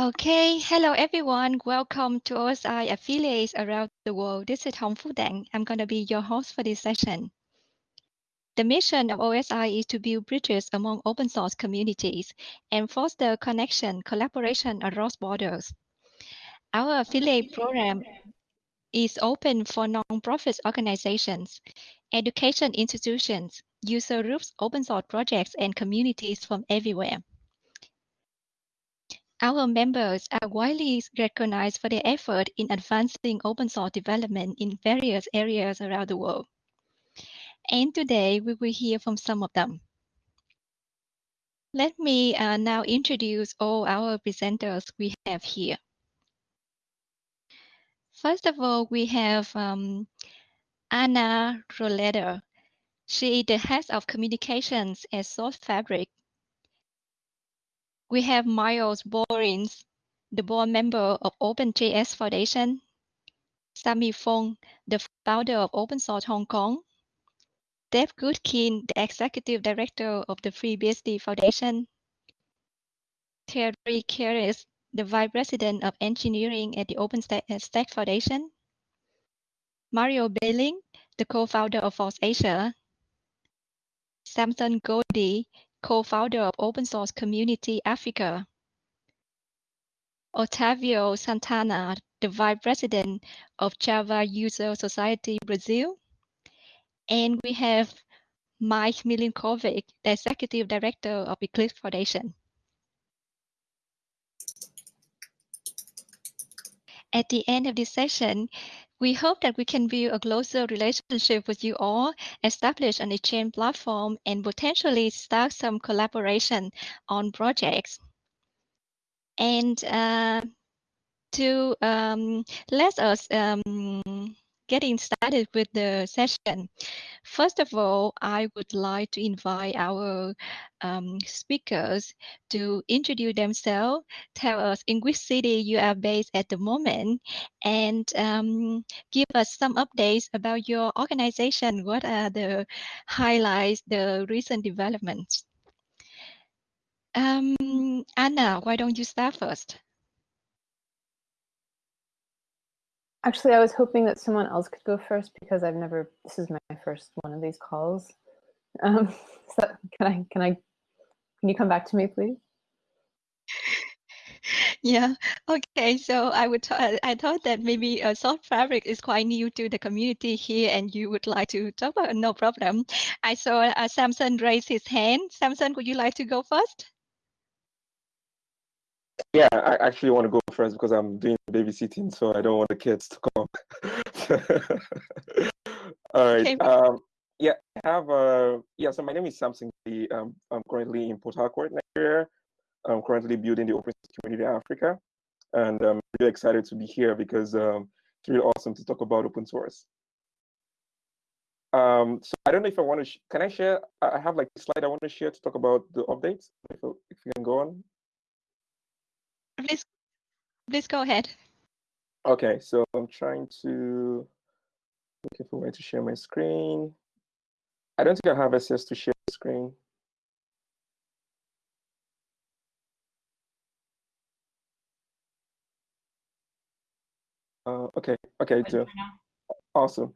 Okay, hello everyone. Welcome to OSI affiliates around the world. This is Hong Phuc Dang. I'm going to be your host for this session. The mission of OSI is to build bridges among open source communities and foster connection, collaboration across borders. Our affiliate program is open for non-profit organizations, education institutions, user groups, open source projects, and communities from everywhere. Our members are widely recognized for their effort in advancing open source development in various areas around the world. And today we will hear from some of them. Let me uh, now introduce all our presenters we have here. First of all, we have um, Anna Rohleder. She is the head of communications at Sourcefabric we have Miles Borins, the board member of OpenJS Foundation, Sammy Fong, the founder of Open Source Hong Kong, Deb Goodkin, the executive director of the FreeBSD Foundation, Thierry Carrez, the vice president of engineering at the OpenStack Foundation, Mario Behling, the co-founder of FOSS Asia, Samson Goddy, co-founder of Open Source Community Africa. Otavio Santana, the vice president of Java User Society Brazil. And we have Mike Milinkovic, the executive director of Eclipse Foundation. At the end of this session, we hope that we can build a closer relationship with you all, establish an exchange platform, and potentially start some collaboration on projects. And uh, to um, let us um, getting started with the session, first of all, I would like to invite our um, speakers to introduce themselves, tell us in which city you are based at the moment, and um, give us some updates about your organization. What are the highlights, the recent developments? Um, Anna, why don't you start first? Actually, I was hoping that someone else could go first because I've never, this is my first one of these calls. Um, so can I, can I, can you come back to me, please? Yeah. Okay. So I would. I thought that maybe uh, Sourcefabric is quite new to the community here, and you would like to talk about. No problem. I saw uh, Samson raise his hand. Samson, would you like to go first? Yeah, I actually want to go first because I'm doing babysitting, so I don't want the kids to come. All right. Okay. Um, yeah, I have a yeah. So my name is Samson. Um, I'm currently in Port Harcourt, Nigeria. I'm currently building the open community in Africa, and I'm really excited to be here because um, it's really awesome to talk about open source. Um, so I don't know if I want to. can I share? I have like a slide I want to share to talk about the updates. If, if you can go on. Please, please go ahead. Okay, so I'm trying to looking for a way to share my screen. I don't think I have access to share the screen. Uh, okay, okay, do. Awesome.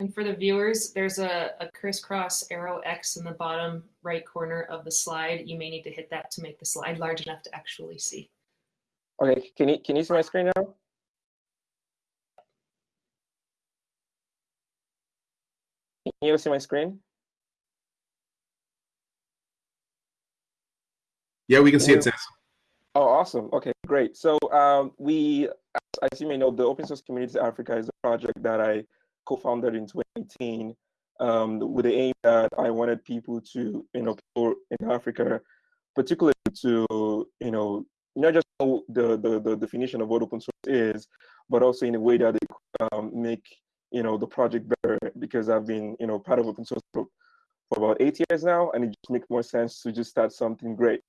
And for the viewers, there's a, a, crisscross arrow X in the bottom right corner of the slide. You may need to hit that to make the slide large enough to actually see. Okay, can you, can you see my screen now? Can you see my screen? Yeah, we can see it, Says. Oh, awesome. Okay, great. So um, we, as you may know, the Open Source Communities Africa is a project that I co-founded in 2018 um, with the aim that I wanted people to, you know, people in Africa, particularly to, you know, not just know the, the, the definition of what open source is, but also in a way that they um, make, you know, the project better because I've been, you know, part of open source for, for about eight years now, and it just makes more sense to just start something great.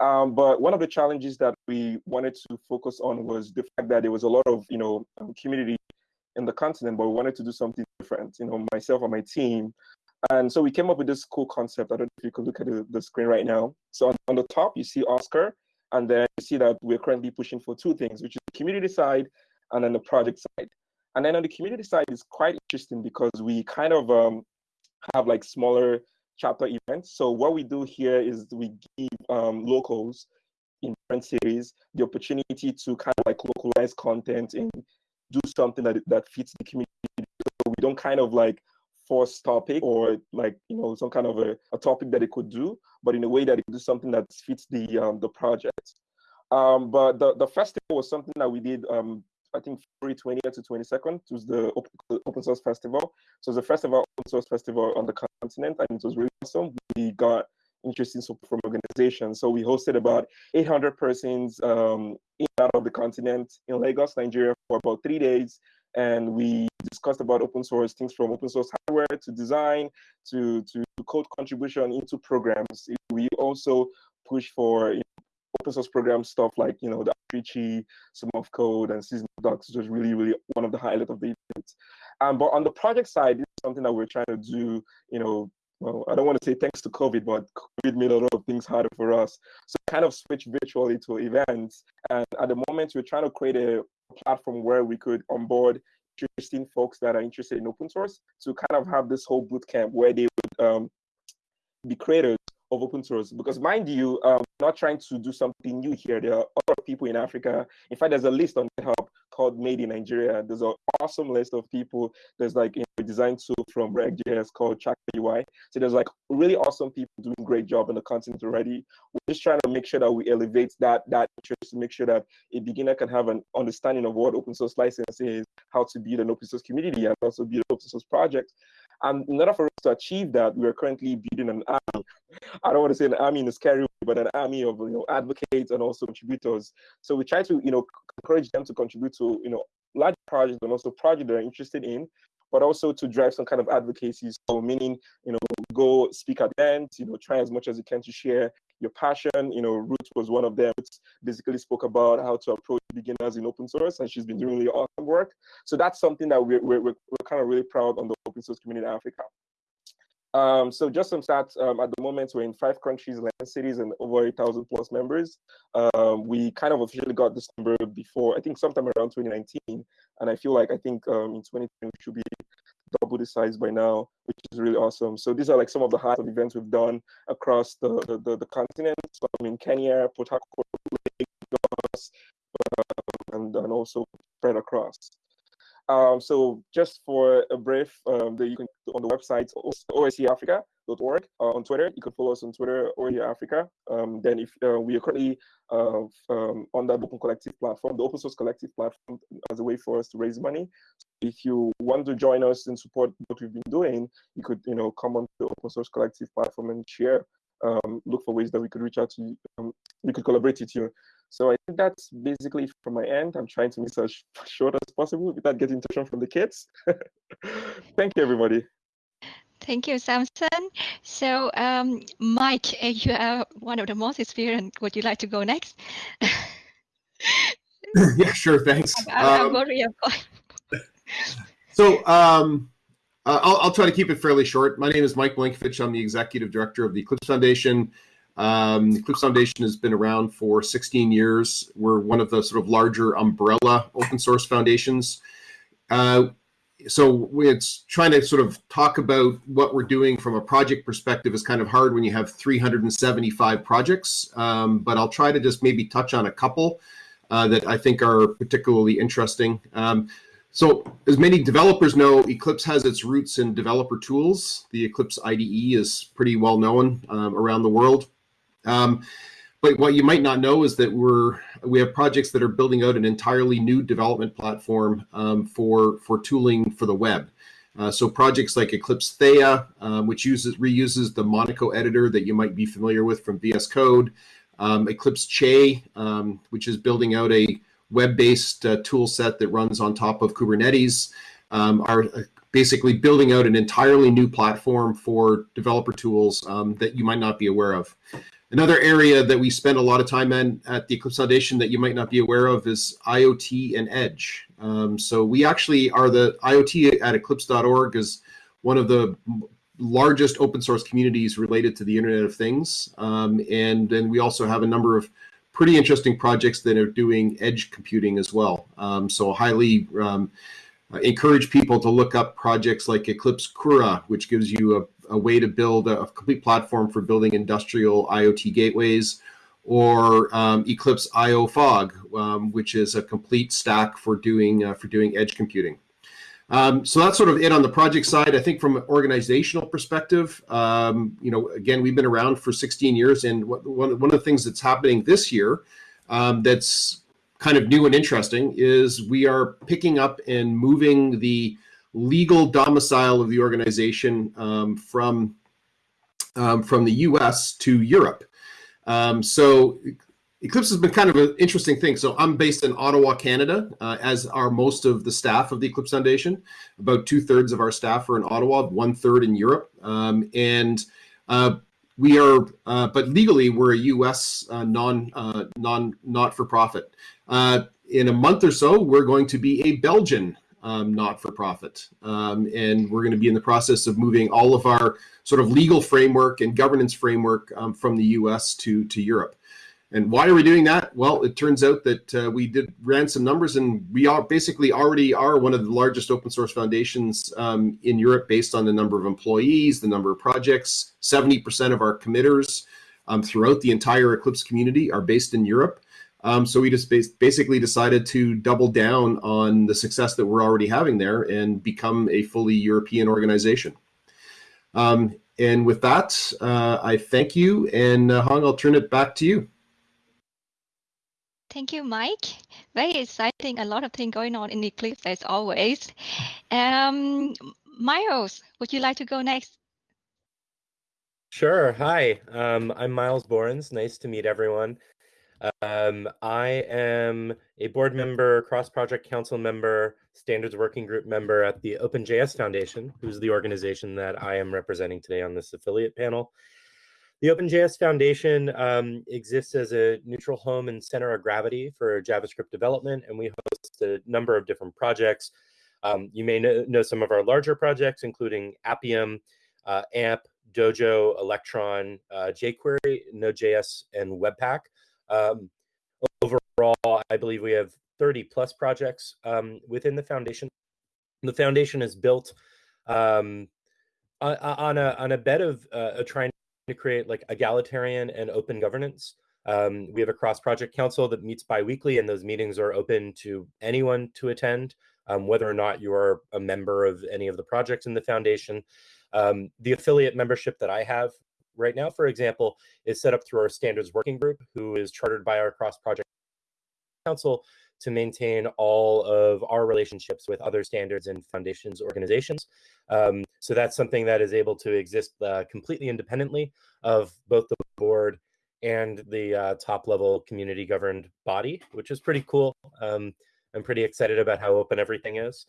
Um, but one of the challenges that we wanted to focus on was the fact that there was a lot of, you know, um, community in the continent, but we wanted to do something different. You know, myself and my team And so we came up with this cool concept. I don't know if you could look at the, the screen right now. So on, on the top, you see OSCA, and then you see that we're currently pushing for two things, which is the community side and then the project side. And then on the community side is quite interesting because we kind of um, have like smaller chapter events. So what we do here is we give um, locals in different cities the opportunity to kind of like localize content and do something that that fits the community. So we don't kind of like force topic or like you know some kind of a, a topic that it could do, but in a way that it do something that fits the um, the project. Um, but the the festival was something that we did um, I think February 20th to 22nd it was the open, source festival. So it's first ever open source festival on the continent, and it was really awesome. We got interesting support from organizations. So we hosted about 800 persons um, in out of the continent in Lagos, Nigeria, for about three days. And we discussed about open source things from open source hardware to design to to code contribution into programs. We also push for you know, open source program stuff like you know the Richie, Summer of Code and seasonal docs, was really, really one of the highlights of the event. Um, but on the project side, is something that we're trying to do, you know, well, I don't want to say thanks to COVID, but COVID made a lot of things harder for us. So kind of switch virtually to events. And at the moment, we're trying to create a platform where we could onboard interesting folks that are interested in open source to kind of have this whole boot camp where they would um, be creators of open source. Because mind you, um, not trying to do something new here. There are other people in Africa. In fact, there's a list on GitHub called Made in Nigeria. There's an awesome list of people. There's like a design tool from React.js called Chakra UI. So there's like really awesome people doing great job in the content already. We're just trying to make sure that we elevate that that interest to make sure that a beginner can have an understanding of what open source license is, how to build an open source community, and also build an open source project. And in order for us to achieve that, we are currently building an army. I don't want to say an army in a scary way, but an army of you know advocates and also contributors. So we try to you know encourage them to contribute to you know large projects and also projects they're interested in, but also to drive some kind of advocacy. So meaning you know go speak at events, you know try as much as you can to share your passion. You know, Ruth was one of them. Basically, spoke about how to approach beginners in open source, and she's been doing really awesome work. So that's something that we're we're, we're kind of really proud on the open source community in Africa. Um, so just some stats, um, at the moment, we're in five countries, 11 cities, and over 8,000 plus members. Um, we kind of officially got this number before, I think sometime around 2019. And I feel like I think um, in 2020, we should be double the size by now, which is really awesome. So these are like some of the highlights of events we've done across the, the, the, the continent. So I'm in Kenya, Port Harcourt, Lagos, uh, and, and also spread across. Um, so just for a brief, um, that you can on the website oscafrica.org uh, on Twitter. You can follow us on Twitter, OSCE Africa. Um, then if uh, we are currently uh, um, on that Open Collective platform, the Open Source Collective platform, as a way for us to raise money. So if you want to join us and support what we've been doing, you could you know come on the Open Source Collective platform and share. Um, look for ways that we could reach out to you. Um, we could collaborate with you. So I think that's basically from my end. I'm trying to be as short as possible without getting tension from the kids. Thank you, everybody. Thank you, Samson. So, um, Mike, uh, you are one of the most experienced. Would you like to go next? yeah, sure. Thanks. I, am um, so, um, uh, I'll, I'll, try to keep it fairly short. My name is Mike Milinkovic. I'm the executive director of the Eclipse Foundation. Um, the Eclipse Foundation has been around for 16 years. We're one of the sort of larger umbrella open source foundations. Uh, so it's trying to sort of talk about what we're doing from a project perspective is kind of hard when you have 375 projects, um, but I'll try to just maybe touch on a couple uh, that I think are particularly interesting. Um, so as many developers know, Eclipse has its roots in developer tools. The Eclipse IDE is pretty well known um, around the world. Um, but what you might not know is that we're we have projects that are building out an entirely new development platform um, for for tooling for the web. Uh, so projects like Eclipse Theia, um, which uses reuses the Monaco editor that you might be familiar with from VS Code, um, Eclipse Che, um, which is building out a web-based uh, tool set that runs on top of Kubernetes, um, are uh, basically building out an entirely new platform for developer tools that you might not be aware of. Another area that we spend a lot of time in at the Eclipse Foundation that you might not be aware of is IoT and Edge. Um, so we actually are the IoT at eclipse.org is one of the largest open source communities related to the Internet of Things. Um, and then we also have a number of pretty interesting projects that are doing edge computing as well. Um, so highly um, encourage people to look up projects like Eclipse Kura, which gives you a, way to build a, a, complete platform for building industrial IoT gateways, or um, Eclipse ioFog, um, which is a complete stack for doing uh, for doing edge computing. Um, so that's sort of it on the project side. I think from an organizational perspective, um, you know, again, we've been around for 16 years, and one, one of the things that's happening this year um, that's kind of new and interesting is we are picking up and moving the legal domicile of the organization um, from um, from the U.S. to Europe. Um, so Eclipse has been kind of an interesting thing. So I'm based in Ottawa, Canada, uh, as are most of the staff of the Eclipse Foundation. About two thirds of our staff are in Ottawa, one third in Europe. Um, and uh, we are, uh, but legally, we're a U.S. Uh, non uh, non not for profit. Uh, in a month or so, we're going to be a Belgian um, not for profit, um, and we're going to be in the process of moving all of our sort of legal framework and governance framework um, from the U.S. to to Europe. And why are we doing that? Well, it turns out that uh, we did ran some numbers, and we are basically already are one of the largest open source foundations um, in Europe, based on the number of employees, the number of projects. Seventy percent of our committers um, throughout the entire Eclipse community are based in Europe. Um, so we just basically decided to double down on the success that we're already having there and become a fully European organization. Um, and with that, uh, I thank you, and uh, Hong, I'll turn it back to you. Thank you, Mike. Very exciting. A lot of things going on in Eclipse as always. Um, Miles, would you like to go next? Sure. Hi, um, I'm Miles Borins. Nice to meet everyone. Um, I am a board member, cross-project council member, standards working group member at the OpenJS Foundation, who's the organization that I am representing today on this affiliate panel. The OpenJS Foundation um, exists as a neutral home and center of gravity for JavaScript development, and we host a number of different projects. Um, you may know, know, some of our larger projects, including Appium, uh, AMP, Dojo, Electron, uh, jQuery, Node.js, and Webpack. Um, overall, I believe we have 30 plus projects um, within the foundation. The foundation is built um, on a on a bed of uh, trying to create like egalitarian and open governance. Um, we have a cross project council that meets biweekly, and those meetings are open to anyone to attend, um, whether or not you are a member of any of the projects in the foundation. Um, the affiliate membership that I have right now, for example, is set up through our standards working group, who is chartered by our cross project council to maintain all of our relationships with other standards and foundations organizations. Um, so that's something that is able to exist uh, completely independently of both the board and the uh, top level community governed body, which is pretty cool. Um, I'm pretty excited about how open everything is.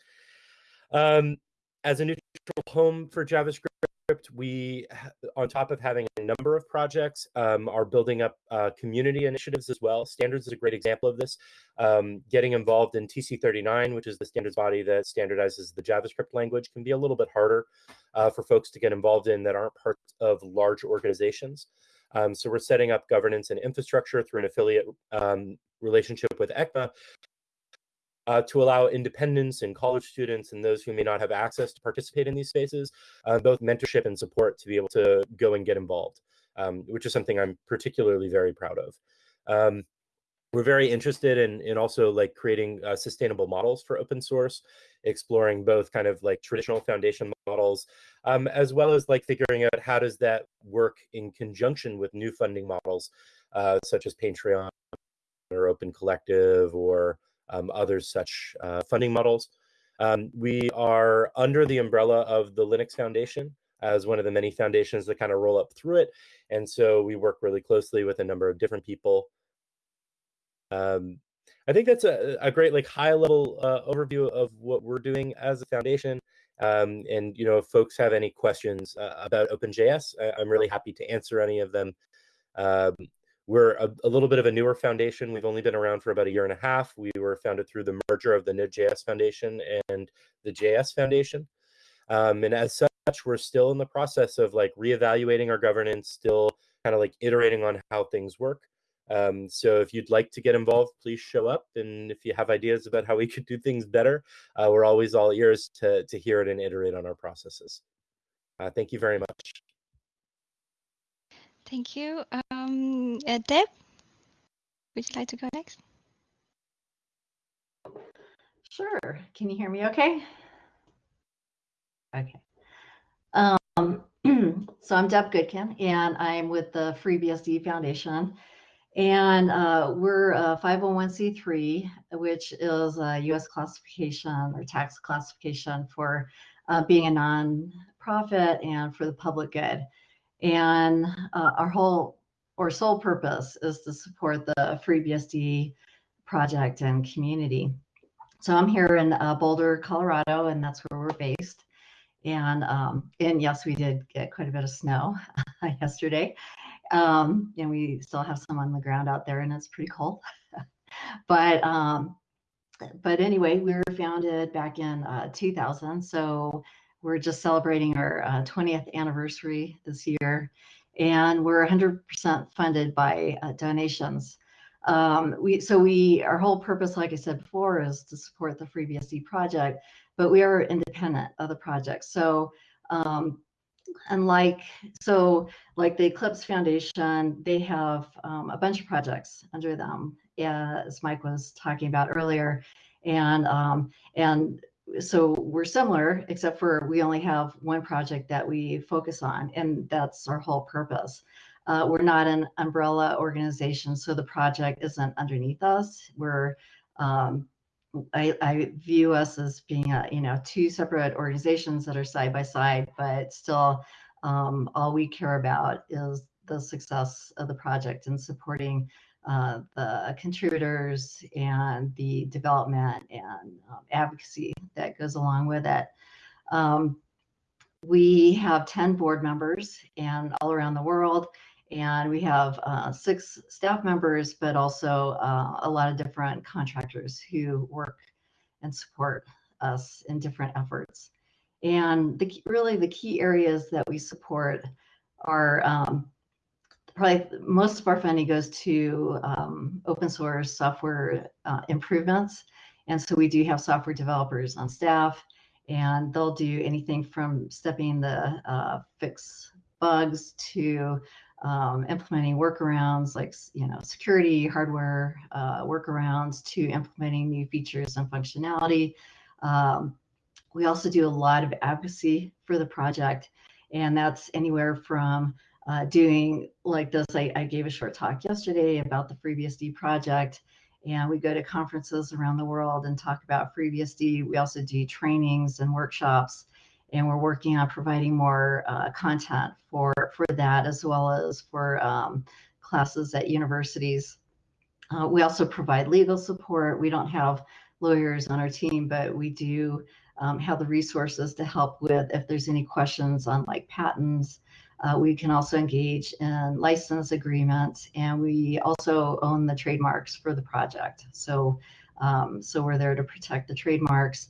Um, as a neutral home for JavaScript, we, on top of having a number of projects, um, are building up uh, community initiatives as well. Standards is a great example of this. Um, getting involved in TC39, which is the standards body that standardizes the JavaScript language, can be a little bit harder uh, for folks to get involved in that aren't part of large organizations. Um, so we're setting up governance and infrastructure through an affiliate um, relationship with ECMA uh, to allow independents and college students and those who may not have access to participate in these spaces, uh, both mentorship and support to be able to go and get involved, um, which is something I'm particularly very proud of. Um, we're very interested in, in also like creating uh, sustainable models for open source, exploring both kind of like traditional foundation models, um, as well as like figuring out how does that work in conjunction with new funding models, uh, such as Patreon or Open Collective or um, other such uh, funding models. Um, we are under the umbrella of the Linux Foundation as one of the many foundations that kind of roll up through it. And so we work really closely with a number of different people. Um, I think that's a, a great like high level uh, overview of what we're doing as a foundation. Um, and you know, if folks have any questions uh, about OpenJS, I, am really happy to answer any of them. Um, we're a, a, little bit of a newer foundation. We've only been around for about a year and a half. We were founded through the merger of the Node.js Foundation and the JS Foundation. Um, and as such, we're still in the process of like reevaluating our governance, still kind of like iterating on how things work. Um, so if you'd like to get involved, please show up. And if you have ideas about how we could do things better, uh, we're always all ears to, to hear it and iterate on our processes. Uh, thank you very much. Thank you. Um, uh, Deb, would you like to go next? Sure. Can you hear me okay? Okay. Um, so I'm Deb Goodkin, and I'm with the FreeBSD Foundation. And uh, we're a 501c3, which is a U.S. classification or tax classification for uh, being a nonprofit and for the public good. And uh, our whole or sole purpose is to support the FreeBSD project and community. So I'm here in uh, Boulder, Colorado, and that's where we're based. And um, and yes, we did get quite a bit of snow yesterday, um, and we still have some on the ground out there, and it's pretty cold. but um, but anyway, we were founded back in uh, 2000, so we're just celebrating our uh, 20th anniversary this year, and we're 100% funded by uh, donations. Um, we so we our whole purpose, like I said before, is to support the FreeBSD project, but we are independent of the project. So um, unlike so like the Eclipse Foundation, they have um, a bunch of projects under them, as Mike was talking about earlier, and um, and so we're similar, except for we only have one project that we focus on, and that's our whole purpose. Uh, we're not an umbrella organization, so the project isn't underneath us. We're um, I, I, view us as being a, you know two separate organizations that are side by side, but still um, all we care about is the success of the project and supporting uh, the contributors and the development and um, advocacy that goes along with it. Um, we have 10 board members and all around the world and we have uh, six staff members, but also uh, a lot of different contractors who work and support us in different efforts. And the, really the key areas that we support are um, probably most of our funding goes to um, open source software uh, improvements. And so we do have software developers on staff and they'll do anything from stepping the uh, fix bugs to um, implementing workarounds like you know security hardware uh, workarounds to implementing new features and functionality. Um, we also do a lot of advocacy for the project, and that's anywhere from uh, doing like this. I, I, gave a short talk yesterday about the FreeBSD project, and we go to conferences around the world and talk about FreeBSD. We also do trainings and workshops and we're working on providing more uh, content for for that as well as for um, classes at universities. Uh, we also provide legal support. We don't have lawyers on our team, but we do um, have the resources to help with if there's any questions on like patents. Uh, we can also engage in license agreements, and we also own the trademarks for the project. So, um, so we're there to protect the trademarks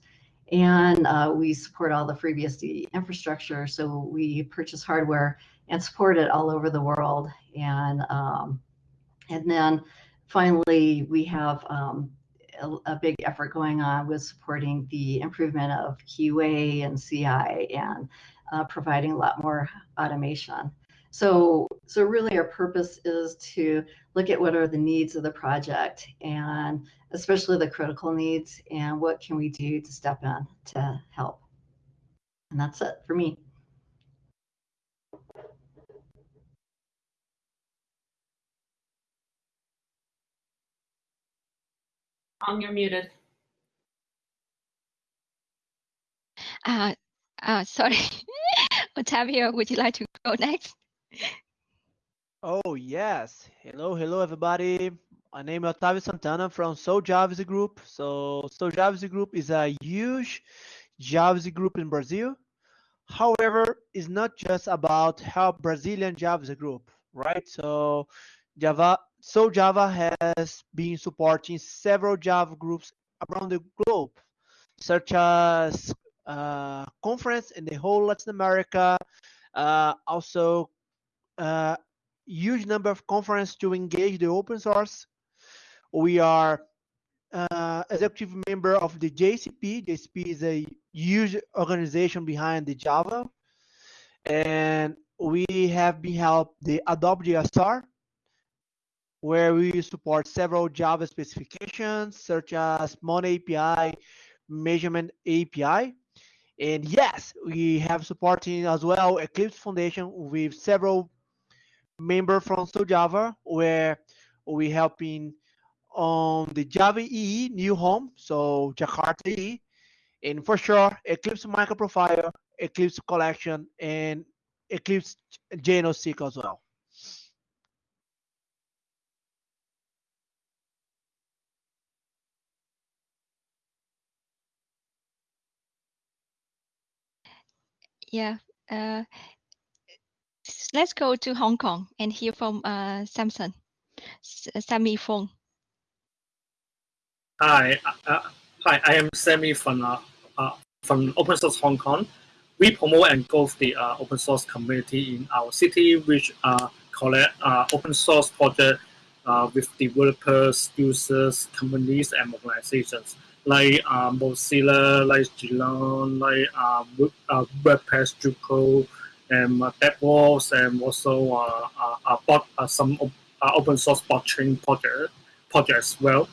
and uh, we support all the FreeBSD infrastructure. So we purchase hardware and support it all over the world. And um, and then finally, we have um, a, a, big effort going on with supporting the improvement of QA and CI and uh, providing a lot more automation. So, so really our purpose is to look at what are the needs of the project and especially the critical needs and what can we do to step in to help. And that's it for me. Tom, you're muted. Uh, uh, sorry. Otavio, would you like to go next? Oh, yes. Hello, hello, everybody. My name is Otavio Santana from Soul JavaScript Group. So Soul JavaScript Group is a huge JavaScript group in Brazil. However, it's not just about help Brazilian JavaScript group, right? So Java, SouJava has been supporting several Java groups around the globe, such as uh, conference in the whole Latin America. Uh, also, uh, huge number of conference to engage the open source. We are uh, executive member of the JCP. JCP is a huge organization behind the Java, and we have been helped the Adopt a JSR, where we support several Java specifications such as Money API, Measurement API. And yes, we have supporting as well Eclipse Foundation with several members from SouJava, where we helping on the Java EE new home, so Jakarta EE, and for sure Eclipse microprofile, Eclipse collection, and Eclipse JNoSQL as well. Yeah. Uh, let's go to Hong Kong and hear from uh, Samson, S Sammy Fong. Hi, uh, hi. I am Sammy from uh, uh, from Open Source Hong Kong. We promote and grow the uh, open source community in our city, which uh, uh, open source project uh, with developers, users, companies, and organizations like uh, Mozilla, like Geelong, like uh, uh, WordPress, Drupal, and uh, DevOps, and also uh, uh, uh, uh, some uh, open source blockchain project projects as well.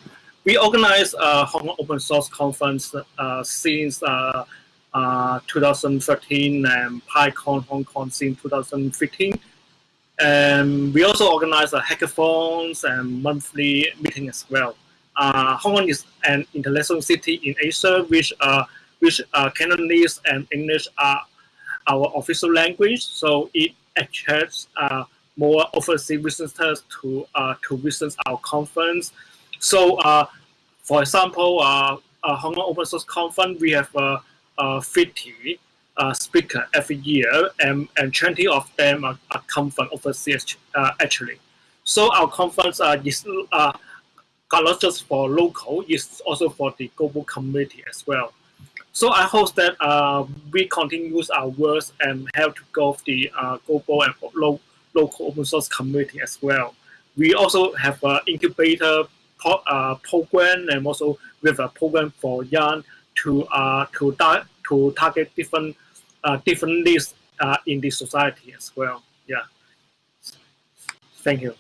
We organize a Hong Kong Open Source Conference uh, since uh, uh, 2013 and PyCon Hong Kong since 2015. And we also organize a hackathons and monthly meeting as well uh, Hong Kong is an international city in Asia, which uh, which uh, Cantonese and English are our official language. So it attracts uh, more overseas visitors to uh, to visit our conference. So, uh, for example, uh, Hong Kong Open Source Conference, we have uh, uh, 50 uh, speakers every year, and, and 20 of them are, are come from overseas uh, actually. So our conference uh, is uh, not just for local, it's also for the global community as well. So I hope that uh, we continue our work and help to grow the uh, global and lo local open source community as well. We also have an incubator pro uh, program and also we have a program for young to uh, to to target different uh, different needs uh, in the society as well. Yeah. Thank you.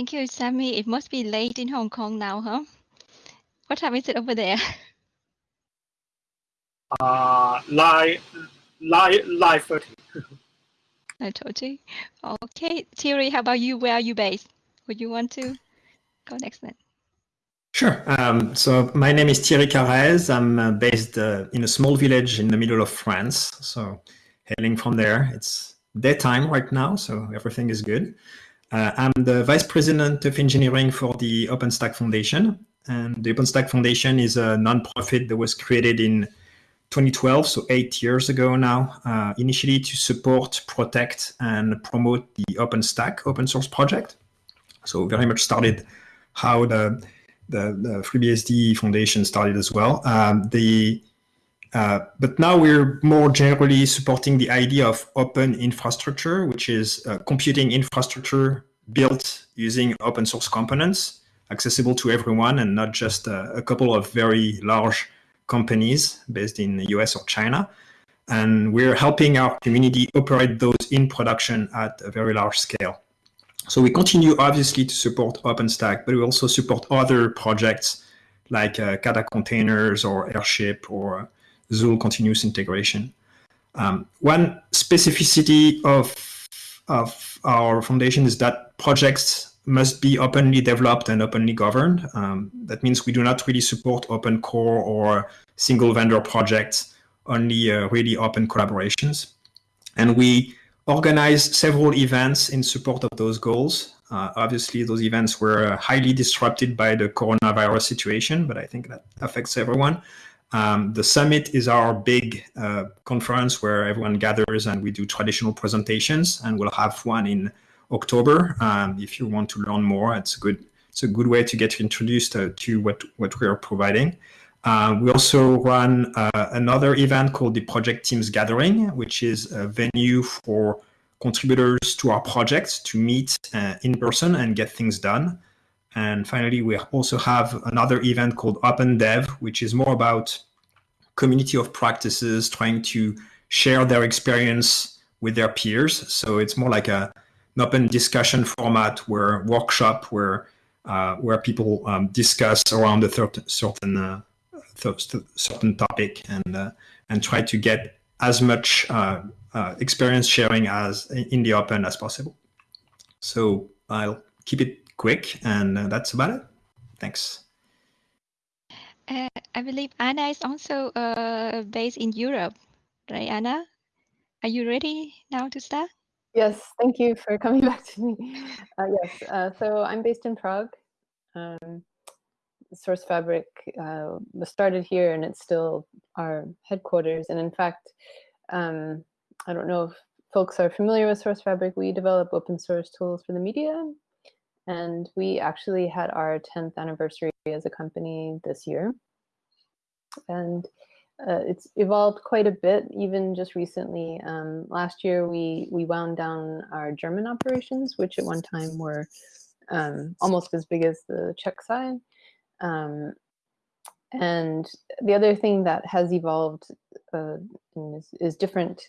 Thank you, Sammy. It must be late in Hong Kong now, huh? What time is it over there? Uh, live, live, live 30. I told you. Okay, Thierry, how about you? Where are you based? Would you want to go next then? Sure. Um, so my name is Thierry Carrez. I'm uh, based uh, in a small village in the middle of France. So hailing from there, it's daytime right now, so everything is good. Uh, I'm the Vice President of Engineering for the OpenStack Foundation. And the OpenStack Foundation is a nonprofit that was created in 2012, so eight years ago now, uh, initially to support, protect, and promote the OpenStack open source project. So very much started how the the, the FreeBSD Foundation started as well. Um, the uh, but now we're more generally supporting the idea of open infrastructure, which is uh, computing infrastructure built using open source components, accessible to everyone and not just uh, a couple of very large companies based in the US or China. And we're helping our community operate those in production at a very large scale. So we continue obviously to support OpenStack, but we also support other projects like uh, Kata containers or Airship or Zuul continuous integration. Um, one specificity of, of our foundation is that projects must be openly developed and openly governed. Um, that means we do not really support open core or single vendor projects, only uh, really open collaborations. And we organize several events in support of those goals. Uh, obviously, those events were highly disrupted by the coronavirus situation, but I think that affects everyone. Um, the summit is our big uh, conference where everyone gathers and we do traditional presentations, and we'll have one in October. Um, if you want to learn more, it's a good it's a good way to get introduced uh, to what, what we are providing. Uh, we also run uh, another event called the Project Teams Gathering, which is a venue for contributors to our projects to meet uh, in person and get things done. And finally, we also have another event called Open Dev, which is more about community of practices trying to share their experience with their peers. So it's more like a, an open discussion format where workshop where uh, where people um, discuss around a certain uh, certain topic and uh, and try to get as much uh, uh, experience sharing as in the open as possible. So I'll keep it quick, and uh, that's about it. Thanks. Uh, I believe Anna is also uh, based in Europe, right, Anna? Are you ready now to start? Yes, thank you for coming back to me. Uh, yes, uh, so I'm based in Prague. Um, Sourcefabric uh, was started here and it's still our headquarters. And in fact, um, I don't know if folks are familiar with Sourcefabric. We develop open source tools for the media. And we actually had our 10th anniversary as a company this year. And uh, it's evolved quite a bit, even just recently. Um, last year, we, we wound down our German operations, which at one time were um, almost as big as the Czech side. Um, and the other thing that has evolved uh, is, is, different,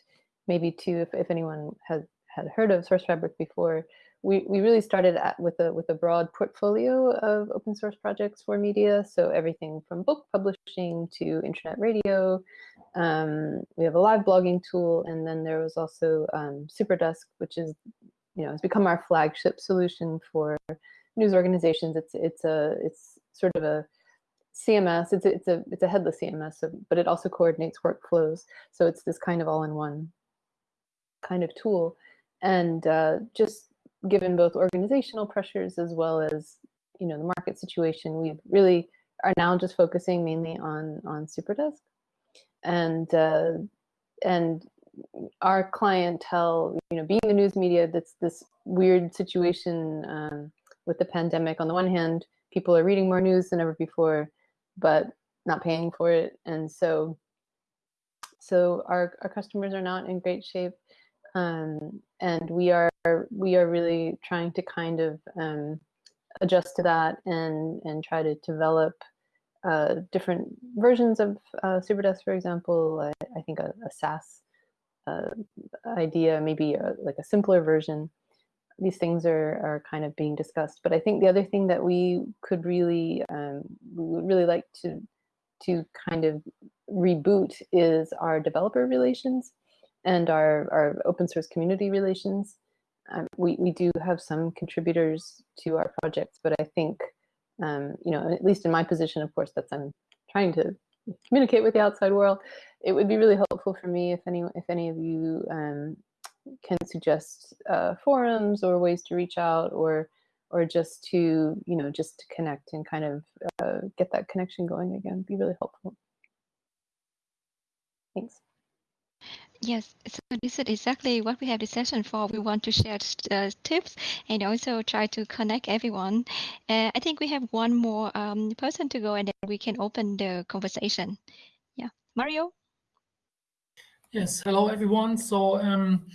maybe too, if, if anyone has had heard of Sourcefabric before, we, we really started at, with a with a broad portfolio of open source projects for media. So everything from book publishing to internet radio. Um, we have a live blogging tool, and then there was also um, SuperDesk, which is you know has become our flagship solution for news organizations. It's it's a it's sort of a CMS. It's a, it's a it's a headless CMS, so, but it also coordinates workflows. So it's this kind of all-in-one kind of tool, and uh, just given both organizational pressures as well as you know the market situation, we really are now just focusing mainly on on SuperDesk, and uh, and our clientele, you know, being the news media, that's this weird situation um, with the pandemic. On the one hand, people are reading more news than ever before, but not paying for it. And so, so our, our customers are not in great shape. Um, and we are, we are really trying to kind of um, adjust to that and, and try to develop uh, different versions of uh, SuperDesk, for example, I, I think a, a SaaS uh, idea, maybe a, like a simpler version. These things are, are kind of being discussed. But I think the other thing that we could really, um, we would really like to, to kind of reboot is our developer relations and our, our open source community relations. Um, we, we do have some contributors to our projects, but I think, um, you know, at least in my position, of course, that's I'm trying to communicate with the outside world. It would be really helpful for me if any if any of you um, can suggest uh, forums or ways to reach out or or just to you know just to connect and kind of uh, get that connection going again be really helpful thanks Yes, so this is exactly what we have this session for. We want to share uh, tips and also try to connect everyone. Uh, I think we have one more um, person to go and then we can open the conversation. Yeah, Mario? Yes, hello everyone. So um,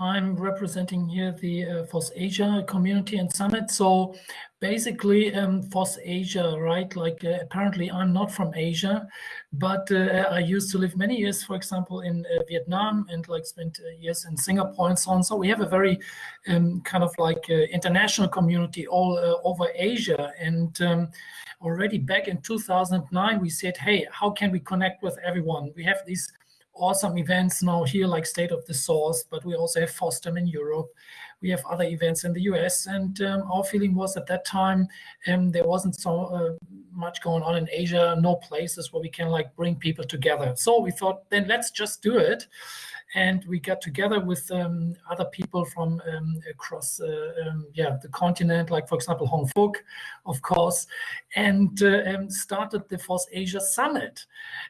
I'm representing here the uh, FOSS Asia community and summit. So basically um, FOSS Asia, right? Like uh, apparently I'm not from Asia, but uh, I used to live many years, for example, in uh, Vietnam and like spent uh, years in Singapore and so on. So we have a very um, kind of like uh, international community all over Asia. And um, already back in 2009, we said, hey, how can we connect with everyone? We have these awesome events now here, like State of the Source, but we also have FOSDEM in Europe. We have other events in the US. And um, our feeling was at that time, um, there wasn't so uh, much going on in Asia, no places where we can like bring people together. So we thought, then let's just do it and we got together with um, other people from um, across uh, um, yeah the continent, like for example Hong Phuc, of course, and uh, um, started the FOSS Asia Summit,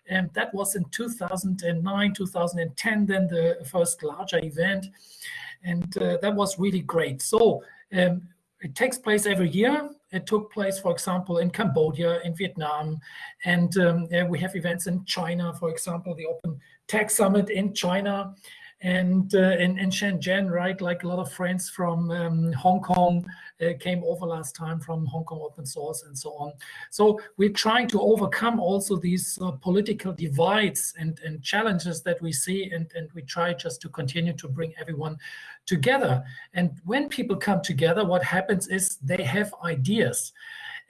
and that was in 2009, 2010, then the first larger event, and uh, that was really great. So um, it takes place every year. It took place, for example, in Cambodia, in Vietnam, and um, we have events in China, for example, the Open Tech Summit in China and uh, in, in Shenzhen, right, like a lot of friends from um, Hong Kong uh, came over last time from Hong Kong open source and so on. So we're trying to overcome also these uh, political divides and, and challenges that we see, and, and we try just to continue to bring everyone together. And when people come together, what happens is they have ideas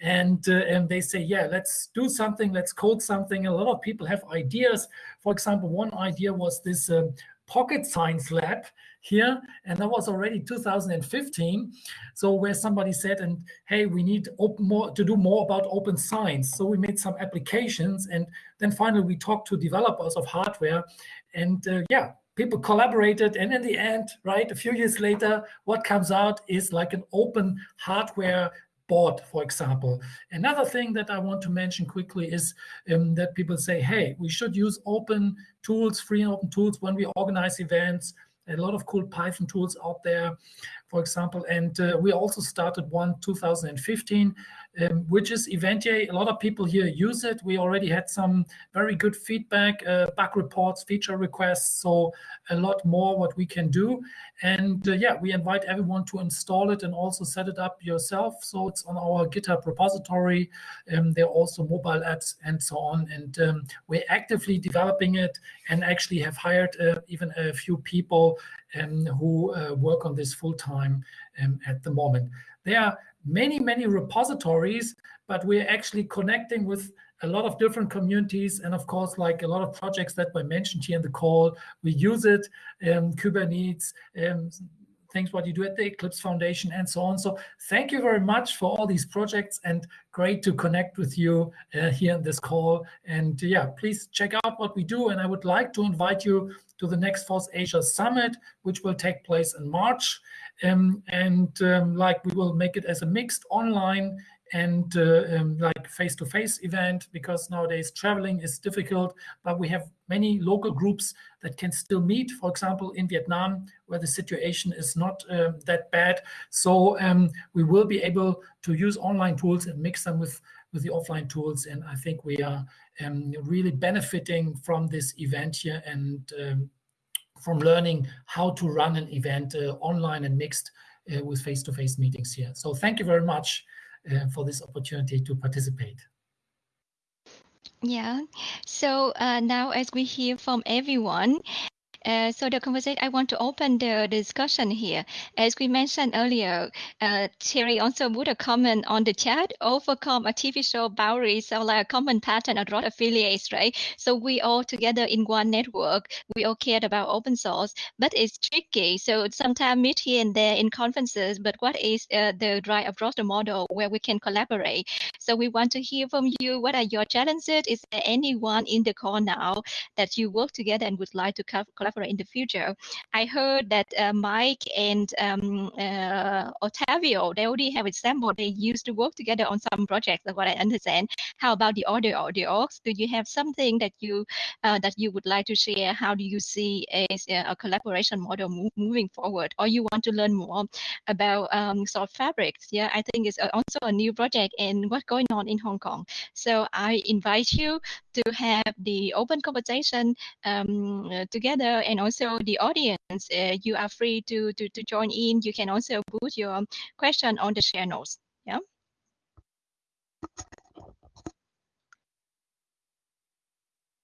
and uh, and they say yeah let's do something let's code something. A lot of people have ideas. For example one idea was this um, pocket science lab here and that was already 2015 so where somebody said and hey we need more to do more about open science. So we made some applications and then finally we talked to developers of hardware and uh, yeah people collaborated. And in the end right a few years later what comes out is like an open hardware board, for example. Another thing that I want to mention quickly is um, that people say, hey, we should use open tools, free and open tools when we organize events. A lot of cool Python tools out there, for example. And uh, we also started one 2015 um, which is Eventyay. A lot of people here use it. We already had some very good feedback, uh, bug reports, feature requests, so a lot more what we can do. And uh, yeah, we invite everyone to install it and also set it up yourself. So it's on our GitHub repository. Um, there are also mobile apps and so on. And um, we're actively developing it and actually have hired uh, even a few people um, who uh, work on this full time um, at the moment. There are many, many repositories, but we're actually connecting with a lot of different communities. And of course, like a lot of projects that were mentioned here in the call, we use it, um, Kubernetes, um, things what you do at the Eclipse Foundation and so on. So thank you very much for all these projects and great to connect with you uh, here in this call. And yeah, please check out what we do. And I would like to invite you to the next FOSS Asia Summit, which will take place in March. Um, and um, like we will make it as a mixed online and uh, um, like face-to-face -face event because nowadays traveling is difficult but we have many local groups that can still meet for example in vietnam where the situation is not uh, that bad so um, we will be able to use online tools and mix them with with the offline tools and i think we are um, really benefiting from this event here and um, from learning how to run an event uh, online and mixed uh, with face-to-face -face meetings here so thank you very much uh, for this opportunity to participate. Yeah. So uh, now, as we hear from everyone, uh, so the conversation, I want to open the discussion here. As we mentioned earlier, uh, Thierry also put a comment on the chat, overcome artificial boundaries, so like a common pattern across affiliates, right? So we all together in one network, we all cared about open source, but it's tricky. So sometimes meet here and there in conferences, but what is uh, the right approach, the model where we can collaborate? So we want to hear from you. What are your challenges? Is there anyone in the call now that you work together and would like to collaborate in the future. I heard that uh, Mike and um, uh, Otavio, they already have example. They used to work together on some projects, what I understand. How about the other audios? Do you have something that you uh, that you would like to share? How do you see as a, collaboration model moving forward? Or you want to learn more about um, of fabrics? Yeah, I think it's also a new project and what's going on in Hong Kong. So I invite you to have the open conversation um, together and also the audience, uh, you are free to, to, to join in. You can also put your question on the channels. Yeah.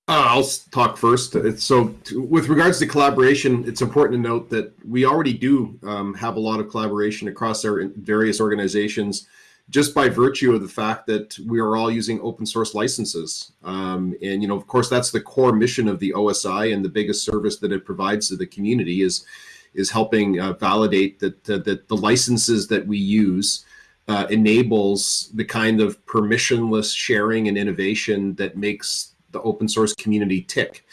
Uh, I'll talk first. So, to, with regards to collaboration, it's important to note that we already do um, have a lot of collaboration across our various organizations just by virtue of the fact that we are all using open source licenses. Um, and, you know, of course, that's the core mission of the OSI and the biggest service that it provides to the community is, is helping uh, validate that, uh, that the licenses that we use uh, enables the kind of permissionless sharing and innovation that makes the open source community tick.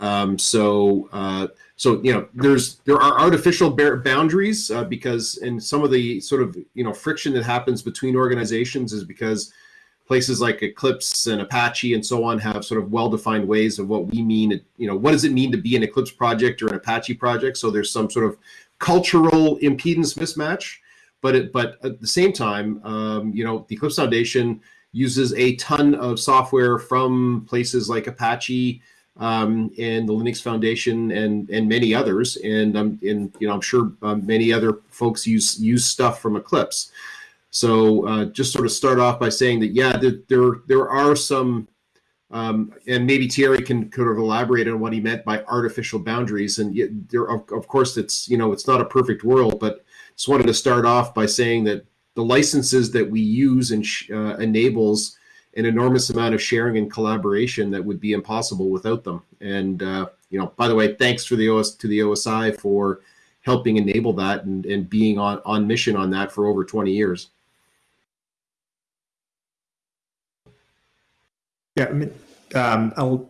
Um, so, uh, so you know there's there are artificial boundaries uh, because in some of the sort of you know friction that happens between organizations is because places like eclipse and apache and so on have sort of well-defined ways of what we mean you know what does it mean to be an eclipse project or an apache project? So there's some sort of cultural impedance mismatch but it, but at the same time, um, you know, the Eclipse Foundation uses a ton of software from places like Apache um, and the Linux Foundation and and many others, and um, and you know, I'm sure um, many other folks use use stuff from Eclipse. So uh, just sort of start off by saying that yeah, there there, there are some um, and maybe Thierry can could have elaborated on what he meant by artificial boundaries. And there, of, of, course, it's you know it's not a perfect world, but just wanted to start off by saying that the licenses that we use and uh, enables an enormous amount of sharing and collaboration that would be impossible without them. And uh, you know, by the way, thanks for the OS to the OSI for helping enable that and, and being on on mission on that for over 20 years. Yeah, I mean, um, I'll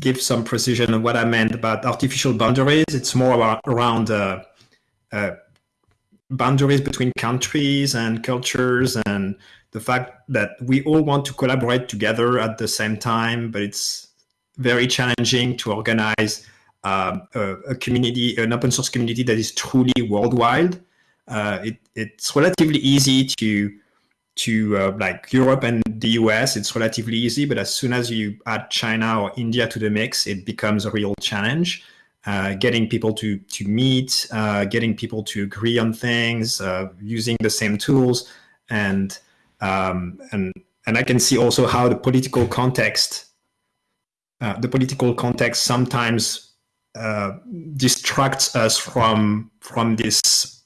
give some precision on what I meant about artificial boundaries. It's more around uh, uh, boundaries between countries and cultures and the fact that we all want to collaborate together at the same time, but it's very challenging to organize uh, a, a, community, an open source community that is truly worldwide. Uh, it, it's relatively easy to to uh, like Europe and the US, it's relatively easy. But as soon as you add China or India to the mix, it becomes a real challenge. Uh, getting people to to meet, uh, getting people to agree on things, uh, using the same tools, and um, and and I can see also how the political context, uh, the political context sometimes uh, distracts us from from this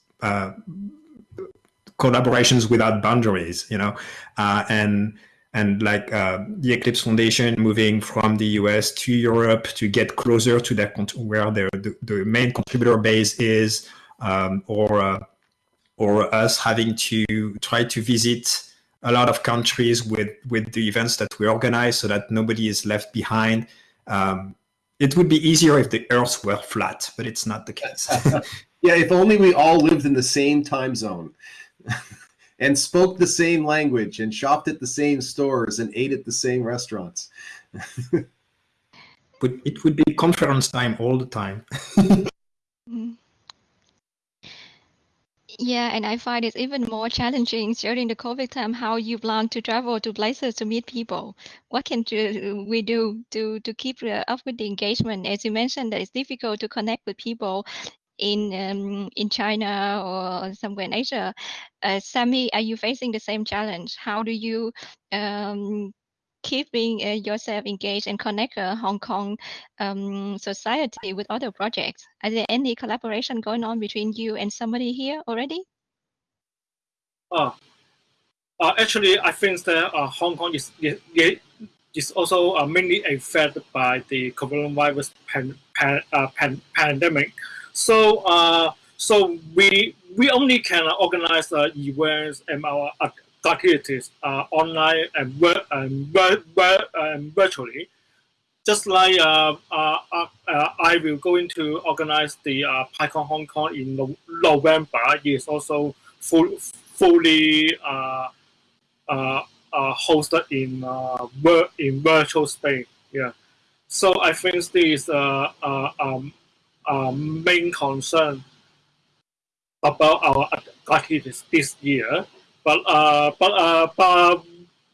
collaborations without boundaries, you know, uh, and and like uh, the Eclipse Foundation moving from the US to Europe to get closer to their where their the, the main contributor base is, um, or uh, or us having to try to visit a lot of countries with with the events that we organize so that nobody is left behind. Um, it would be easier if the Earth were flat, but it's not the case. yeah, if only we all lived in the same time zone. and spoke the same language and shopped at the same stores and ate at the same restaurants. but it would be conference time all the time. Mm-hmm. Yeah, and I find it's even more challenging during the COVID time how you plan to travel to places to meet people. What can we do to, to keep up with the engagement? As you mentioned, that it's difficult to connect with people in um, in China or somewhere in Asia. Uh, Sammy, are you facing the same challenge? How do you um, keeping uh, yourself engaged and connect uh, Hong Kong um, society with other projects? Are there any collaboration going on between you and somebody here already? Uh, uh actually, I think that uh, Hong Kong is, is, is also uh, mainly affected by the coronavirus pan, pan, uh, pan, pandemic. So uh, so we we only can organize uh, events and our activities uh, online and, and, and virtually. Just like uh, uh, uh, uh, I will going to organize the uh, PyCon Hong Kong in no November. It is also full, fully uh, hosted in uh, in virtual space. Yeah. So I think this is uh, um, main concern about our activities this year. But uh, but uh, but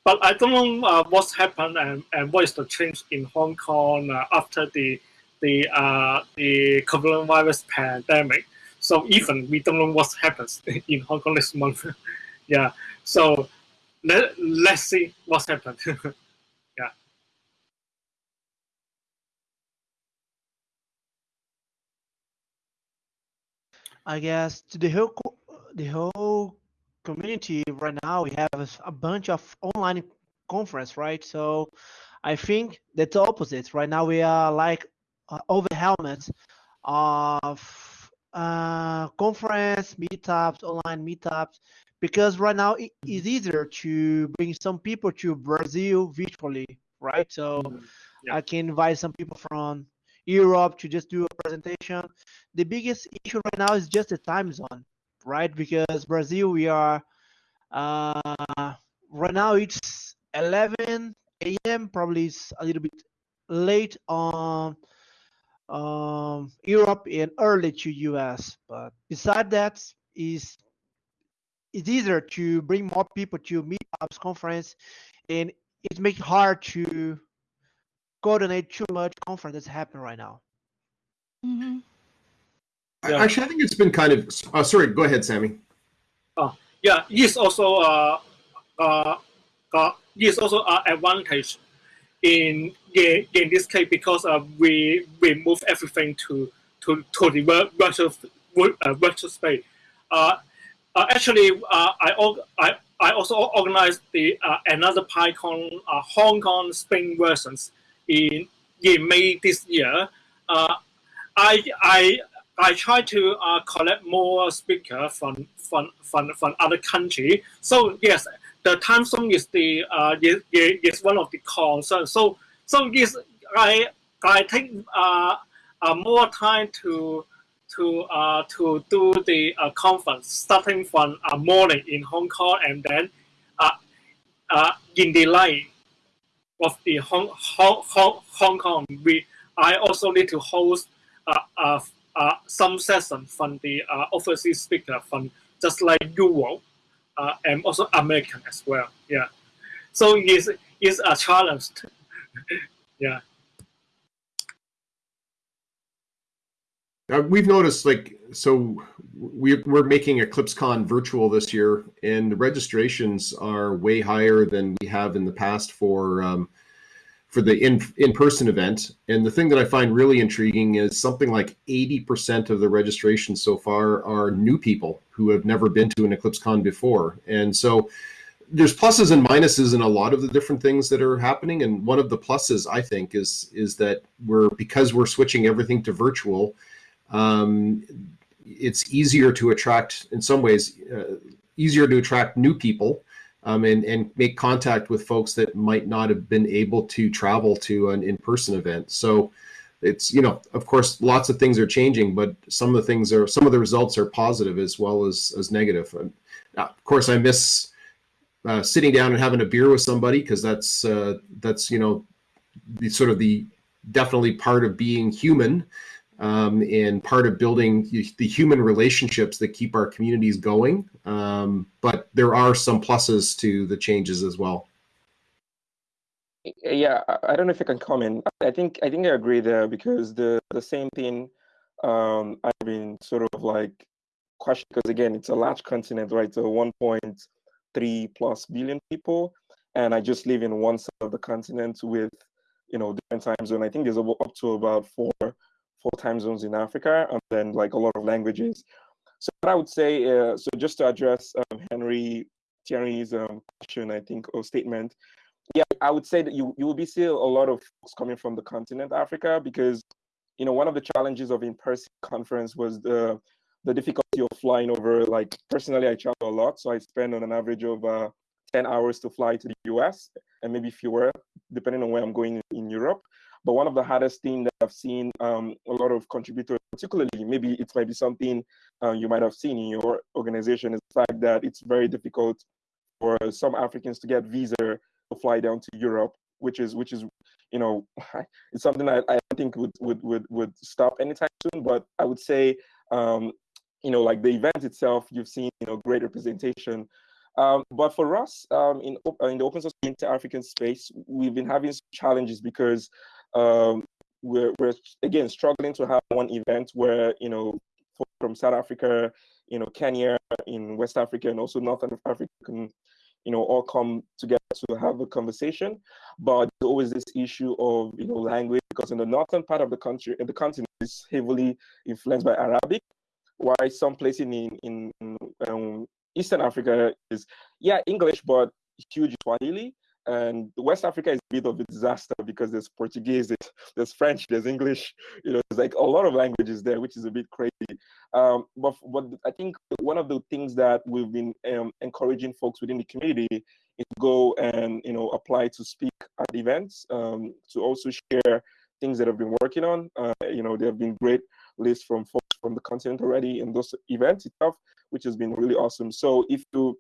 but I don't know uh, what's happened and, and what is the change in Hong Kong uh, after the the uh, the coronavirus pandemic. So even we don't know what happens in Hong Kong this month. yeah. So let let's see what's happened. Yeah. I guess the whole the whole community right now we have a bunch of online conference, right? So I think that's opposite. Right now we are like uh, overwhelmed of uh, conference meetups, online meetups, because right now it is easier to bring some people to Brazil virtually, right? So mm-hmm. yeah. I can invite some people from Europe to just do a presentation. The biggest issue right now is just the time zone, right? Because Brazil, we are uh, right now it's 11 a.m. Probably it's a little bit late on um, Europe and early to US. But beside that, is it's easier to bring more people to meetups conference and it makes hard to coordinate too much conference that's happening right now Mm-hmm. Yeah. Actually, I think it's been kind of. Uh, sorry, go ahead, Sammy. Oh, yeah, it's also uh, uh, uh, it's also an advantage in in, in this case because uh, we we move everything to to to the virtual uh, virtual space. Uh, uh, actually, uh, I, I I also organized the uh, another PyCon uh, Hong Kong Spring versions in in May this year. Uh, I I I try to uh, collect more speaker from from from from other country. So yes, the time zone is the uh, is, is one of the concerns. So so yes, I I take uh, uh, more time to to uh, to do the uh, conference starting from uh, morning in Hong Kong and then uh, uh, in the night of the Hong, Hong, Hong, Hong Kong. We I also need to host uh, uh, some session from the uh, overseas speaker from just like Europe uh, and also American as well. Yeah, so it's it's a challenge. yeah. Uh, we've noticed like so we, we're making EclipseCon virtual this year and the registrations are way higher than we have in the past for um, for the in, in-person event. And the thing that I find really intriguing is something like 80% of the registrations so far are new people who have never been to an EclipseCon before. And so there's pluses and minuses in a lot of the different things that are happening. And one of the pluses I think is is that we're because we're switching everything to virtual, um, it's easier to attract in some ways uh, easier to attract new people um, and and make contact with folks that might not have been able to travel to an in-person event. So it's you know of course lots of things are changing but some of the things are some of the results are positive as well as as negative. And, uh, of course i miss uh, sitting down and having a beer with somebody because that's uh, that's you know the sort of the definitely part of being human um, and part of building the human relationships that keep our communities going. Um, but there are some pluses to the changes as well. Yeah, I don't know if I can comment. I think I think I agree there because the the same thing um, I've been sort of like questioning because again it's a large continent, right? So 1.3 plus billion people, and I just live in one side of the continent with you know different time zone. I think there's up to about four four time zones in Africa, and then like a lot of languages. So what I would say, uh, so just to address um, Henry Thierry's um, question, I think, or statement, yeah, I would say that you you will be seeing a lot of folks coming from the continent Africa because, you know, one of the challenges of in-person conference was the the difficulty of flying over. Like personally, I travel a lot, so I spend on an average of uh, 10 hours to fly to the US and maybe fewer, depending on where I'm going in Europe. But one of the hardest things that I've seen um, a lot of contributors, particularly maybe it might be something uh, you might have seen in your organization, is the fact that it's very difficult for some Africans to get visa to fly down to Europe, which is which is you know it's something I, I think would would would would stop anytime soon. But I would say um, you know like the event itself, you've seen you know great representation. Um, but for us um, in, in the open source inter-African space, we've been having challenges because um, we're, we're again struggling to have one event where you know from South Africa, you know Kenya in West Africa, and also Northern Africa can you know all come together to have a conversation. But there's always this issue of you know language because in the northern part of the country, the continent is heavily influenced by Arabic, while some places in in, um, Eastern Africa is yeah English but huge Swahili and West Africa is a bit of a disaster because there's Portuguese, there's French, there's English. You know, there's like a lot of languages there, which is a bit crazy. Um, but but I think one of the things that we've been um, encouraging folks within the community is to go and you know apply to speak at events, um, to also share things that I've been working on. Uh, you know, there have been great lists from folks from the continent already in those events itself, which has been really awesome. So if you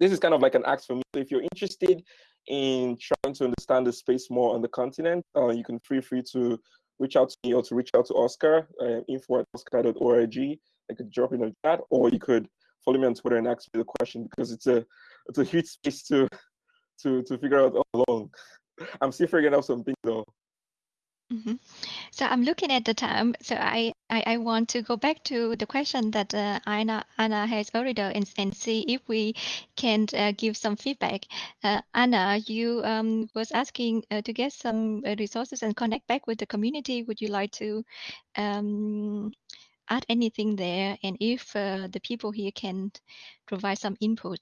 this is kind of like an ask for me. So if you're interested in trying to understand the space more on the continent, uh, you can feel free to reach out to me or to reach out to OSCA, uh, info at oscar.org. I could drop in the chat, or you could follow me on Twitter and ask me the question because it's a it's a huge space to to to figure out all alone. I'm still figuring out some things though. Mm -hmm. So I'm looking at the time. So I, I, I want to go back to the question that uh, Anna, Anna has already and, and see if we can uh, give some feedback. Uh, Anna, you um, was asking uh, to get some uh, resources and connect back with the community. Would you like to um, add anything there? And if uh, the people here can provide some input.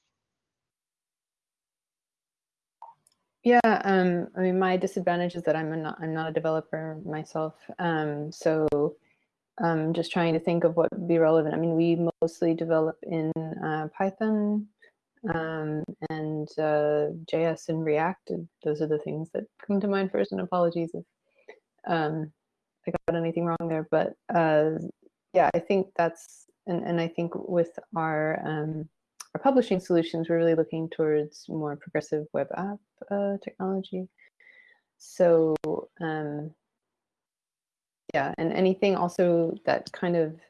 Yeah, um, I mean, my disadvantage is that I'm not I'm not a developer myself. Um, so I'm um, just trying to think of what would be relevant. I mean, we mostly develop in uh, Python um, and uh, JS and React. And Those are the things that come to mind first. And apologies if um, I got anything wrong there. But uh, yeah, I think that's and and I think with our um, our publishing solutions, we're really looking towards more progressive web app uh, technology. So um, yeah, and anything also that kind of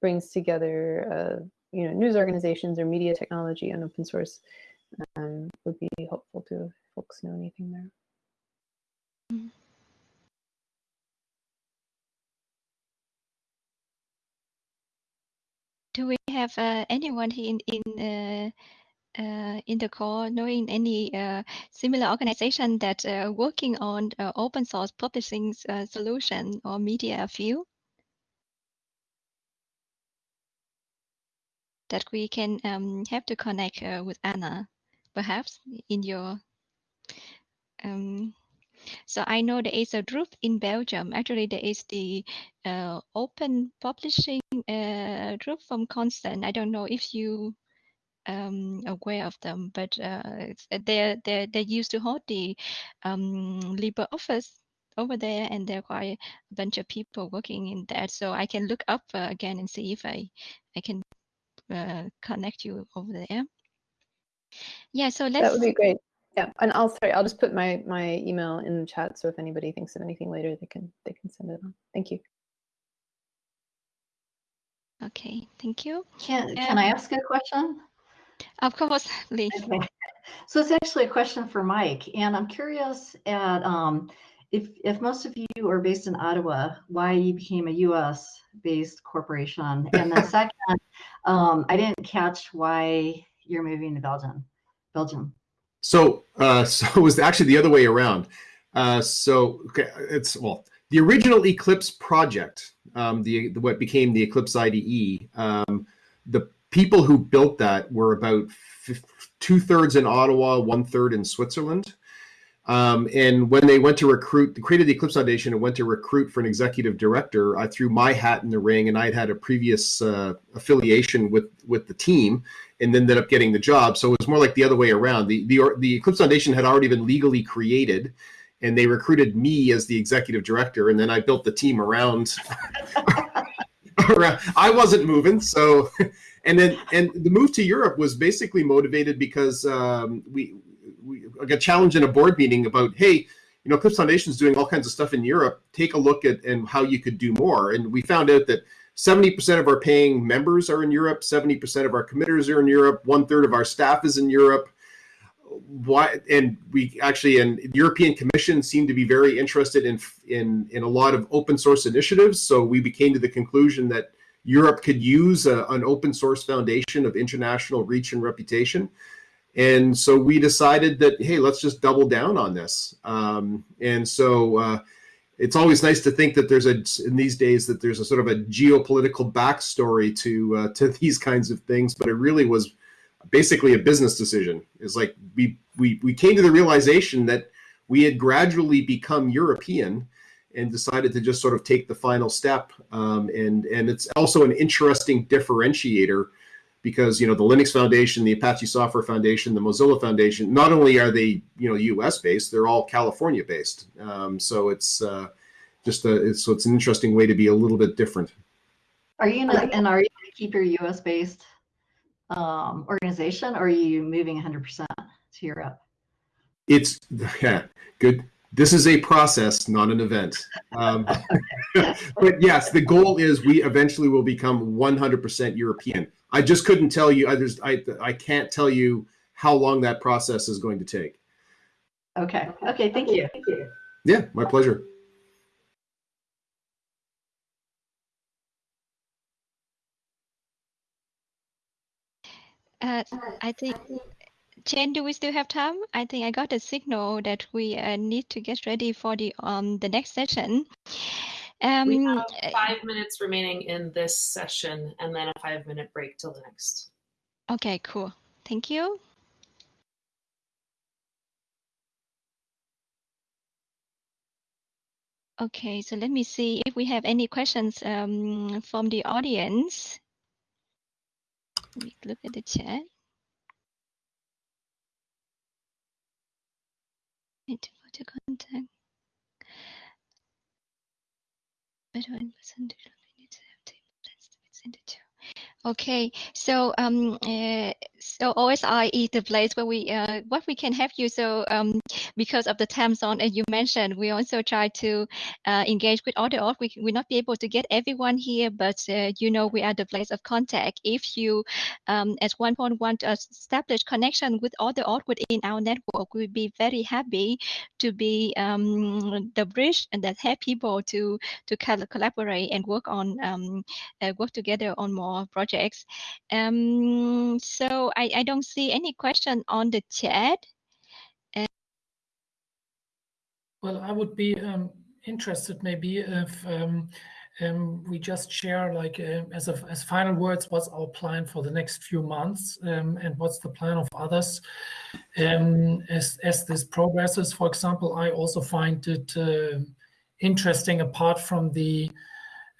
brings together, uh, you know, news organizations or media technology and open source um, would be helpful to folks know anything there. Mm -hmm. Do we have uh, anyone in in uh, uh, in the call knowing any uh, similar organization that uh, working on open source publishing solution or media field? That we can um, have to connect with Anna, perhaps in your um, so I know there is a group in Belgium. Actually, there is the uh, open publishing uh, group from Constant. I don't know if you um, aware of them, but uh, they they they used to hold the um, LibreOffice over there, and there are quite a bunch of people working in that. So I can look up uh, again and see if I I can uh, connect you over there. Yeah, so let's. That would be great. Yeah, and I'll sorry, I'll just put my my email in the chat. So if anybody thinks of anything later, they can they can send it on. Thank you. Okay, thank you. Can can I ask a question? Of course, please. Okay. So it's actually a question for Mike, and I'm curious at um, if if most of you are based in Ottawa, why you became a U.S. based corporation, and then second, um, I didn't catch why you're moving to Belgium. Belgium. So, uh, so it was actually the other way around. Uh, so okay, it's well, the original Eclipse project, um, the, the, what became the Eclipse IDE. Um, the people who built that were about two thirds in Ottawa, one third in Switzerland. Um, and when they went to recruit, created the Eclipse Foundation and went to recruit for an executive director, I threw my hat in the ring, and I had had a previous uh, affiliation with with the team, and ended up getting the job. So it was more like the other way around. The the the Eclipse Foundation had already been legally created, and they recruited me as the executive director, and then I built the team around. around. I wasn't moving, so and then and the move to Europe was basically motivated because um, we we got challenged in a board meeting about hey you know Eclipse Foundation is doing all kinds of stuff in Europe. Take a look at and how you could do more. And we found out that 70% of our paying members are in Europe, 70% of our committers are in Europe, one third of our staff is in Europe. Why? And we actually, and European Commission seemed to be very interested in in in a lot of open source initiatives. So we became to the conclusion that Europe could use a, an open source foundation of international reach and reputation. And so we decided that, hey, let's just double down on this. Um, and so uh, it's always nice to think that there's a, in these days, that there's a sort of a geopolitical backstory to, uh, to these kinds of things, but it really was basically a business decision. It's like we, we, we came to the realization that we had gradually become European and decided to just sort of take the final step. Um, and and it's also an interesting differentiator because you know the Linux Foundation, the Apache Software Foundation, the Mozilla Foundation. Not only are they you know U.S. based, they're all California based. Um, so it's uh, just a it's, so it's an interesting way to be a little bit different. Are you gonna, and are you going to keep your U.S. based um, organization, or are you moving 100% to Europe? It's yeah, good this is a process, not an event. Um, but yes, the goal is we eventually will become 100% European. I just couldn't tell you. I just I I can't tell you how long that process is going to take. Okay. Okay. Thank you. Thank you. Yeah, my pleasure. Uh, I think, Jen, do we still have time? I think I got a signal that we uh, need to get ready for the um the next session. Um, we have five minutes remaining in this session and then a five minute break till the next. Okay, cool. Thank you. Okay, so let me see if we have any questions um, from the audience. Let me look at the chat. Need to photo contact. Better in percentage of minutes have table that's send it to. Okay, so um, uh, so OSI is the place where we uh, what we can help you. So um, because of the time zone, as you mentioned, we also try to uh, engage with all the org. We will not be able to get everyone here, but uh, you know we are the place of contact. If you um, at one point want to establish connection with all the org within our network, we'll be very happy to be um, the bridge and that help people to to collaborate and work on um, uh, work together on more projects projects. Um, so I, I don't see any question on the chat. Uh, well, I would be um, interested maybe if um, um, we just share like uh, as a, as final words, what's our plan for the next few months um, and what's the plan of others um, as, as this progresses. For example, I also find it uh, interesting apart from the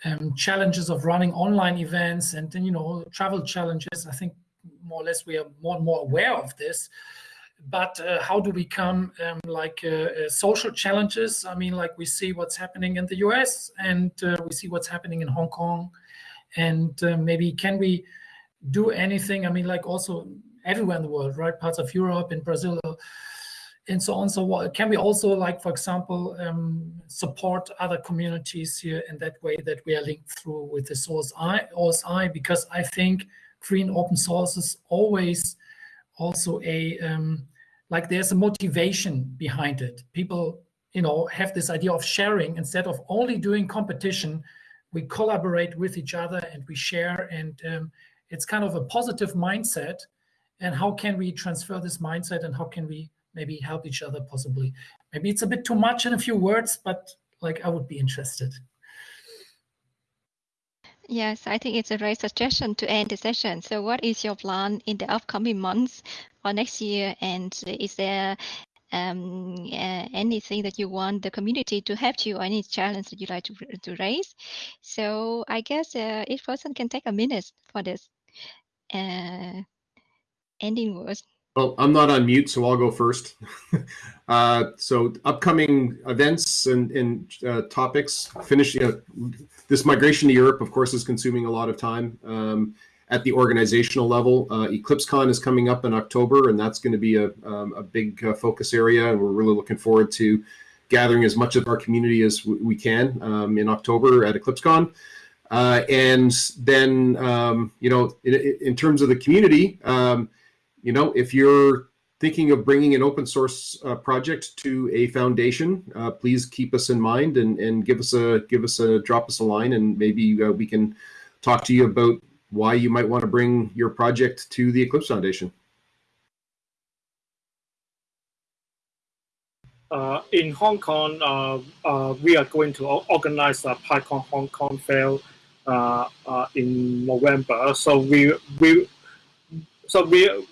um, challenges of running online events and then you know travel challenges. I think more or less we are more and more aware of this. But uh, how do we come um, like uh, uh, social challenges? I mean like we see what's happening in the us and uh, we see what's happening in hong kong. And uh, maybe can we do anything? I mean like also everywhere in the world right? Parts of europe in brazil and so on. So can we also, like for example, um, support other communities here in that way that we are linked through with the OSI, OSI because I think free and open source is always also a um, like there's a motivation behind it. People, you know, have this idea of sharing instead of only doing competition. We collaborate with each other and we share, and um, it's kind of a positive mindset. And how can we transfer this mindset, and how can we maybe help each other possibly. Maybe it's a bit too much in a few words, but like I would be interested. Yes, I think it's a great suggestion to end the session. So what is your plan in the upcoming months or next year? And is there um, uh, anything that you want the community to help you or any challenge that you like to, to raise? So I guess uh, each person can take a minute for this uh, ending words. Well, I'm not on mute, so I'll go first. uh, so upcoming events and, and uh, topics, finishing uh, this migration to Europe, of course, is consuming a lot of time. Um, at the organizational level, uh, EclipseCon is coming up in October, and that's going to be a, um, a big uh, focus area. And we're really looking forward to gathering as much of our community as we can um, in October at EclipseCon. Uh, and then, um, you know, in, in, terms of the community, um, you know, if you're thinking of bringing an open source uh, project to a foundation, uh, please keep us in mind and, and give us a give us a drop us a line, and maybe uh, we can talk to you about why you might want to bring your project to the Eclipse Foundation. Uh, in Hong Kong, uh, uh, we are going to organize a PyCon Hong Kong fair in November. So we we so we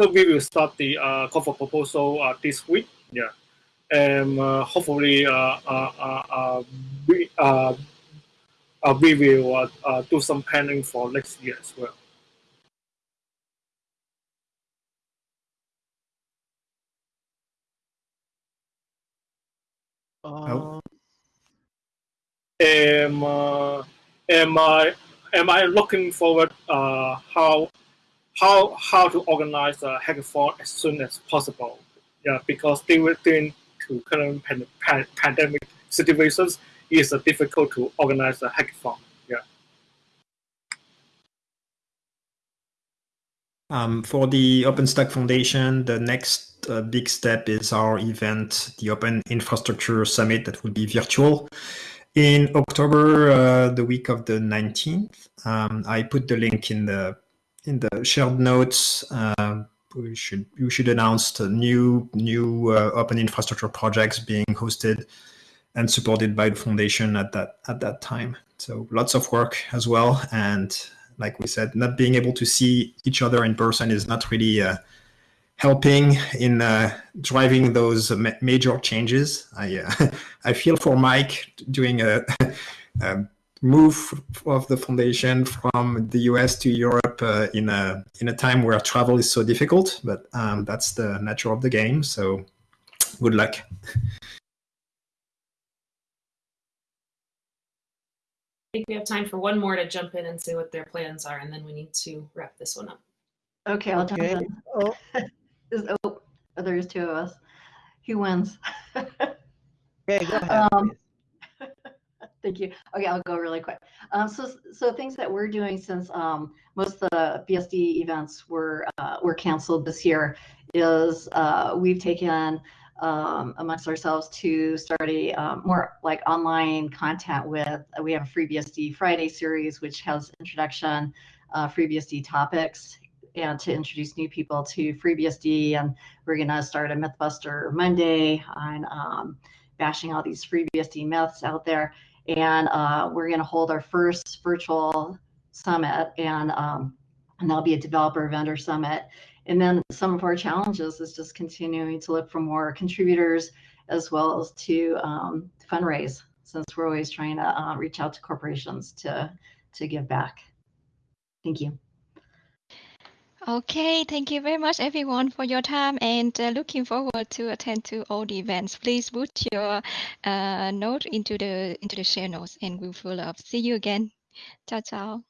so we will start the uh, call for proposal uh, this week. Yeah, and uh, hopefully uh, uh, uh, uh we uh, uh, we will uh, uh, do some planning for next year as well. Uh, am uh, am I am I looking forward uh, how how how to organize a hackathon as soon as possible. Yeah, because during to current pan pan pandemic situations, it's difficult to organize a hackathon. Yeah. Um, for the OpenStack Foundation, the next uh, big step is our event, the Open Infrastructure Summit that will be virtual in October, uh, the week of the 19th. Um, I put the link in the in the shared notes. Uh, we should we should announce the new new uh, open infrastructure projects being hosted and supported by the foundation at that at that time. So lots of work as well, and like we said, not being able to see each other in person is not really uh, helping in uh, driving those ma major changes. I uh, I feel for Mike doing a, a, move of the foundation from the US to Europe uh, in a in a time where travel is so difficult, but um, that's the nature of the game. So good luck. I think we have time for one more to jump in and say what their plans are, and then we need to wrap this one up. Okay, I'll jump Okay. in. Oh, Is- oh, there's two of us. Who wins? okay, go ahead. Um, please. Thank you. Okay, I'll go really quick. Um, so, so things that we're doing since um, most of the BSD events were uh, were canceled this year is uh, we've taken um, amongst ourselves to start a um, more like online content with. We have a FreeBSD Friday series, which has introduction, uh, FreeBSD topics, and to introduce new people to FreeBSD. And we're gonna start a MythBuster Monday on um, bashing all these FreeBSD myths out there and uh, we're going to hold our first virtual summit and um, and that'll be a developer vendor summit. And then some of our challenges is just continuing to look for more contributors as well as to um, fundraise since we're always trying to uh, reach out to corporations to to give back. Thank you Okay, thank you very much everyone for your time and uh, looking forward to attend to all the events. Please put your uh, note into the into the share notes and we'll follow up. See you again. Ciao ciao.